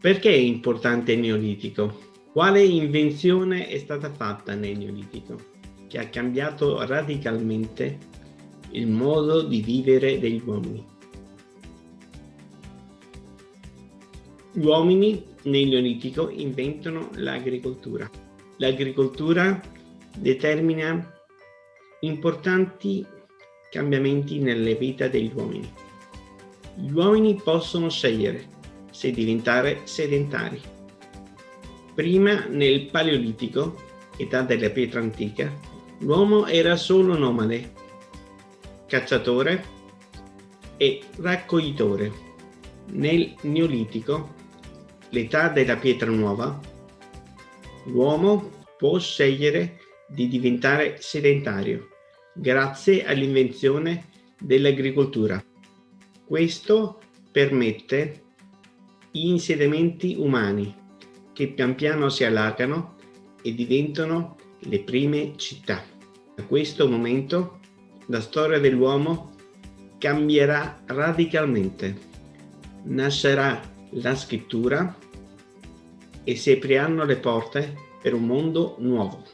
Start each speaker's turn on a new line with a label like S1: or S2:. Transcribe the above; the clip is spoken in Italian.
S1: Perché è importante il Neolitico? Quale invenzione è stata fatta nel Neolitico che ha cambiato radicalmente il modo di vivere degli uomini? Gli uomini nel Neolitico inventano l'agricoltura. L'agricoltura determina importanti cambiamenti nelle vite degli uomini. Gli uomini possono scegliere se diventare sedentari. Prima, nel Paleolitico, età della pietra antica, l'uomo era solo nomade, cacciatore e raccoglitore. Nel Neolitico, l'età della pietra nuova, l'uomo può scegliere di diventare sedentario grazie all'invenzione dell'agricoltura. Questo permette insediamenti umani che pian piano si allargano e diventano le prime città. Da questo momento la storia dell'uomo cambierà radicalmente. Nascerà la scrittura e si apriranno le porte per un mondo nuovo.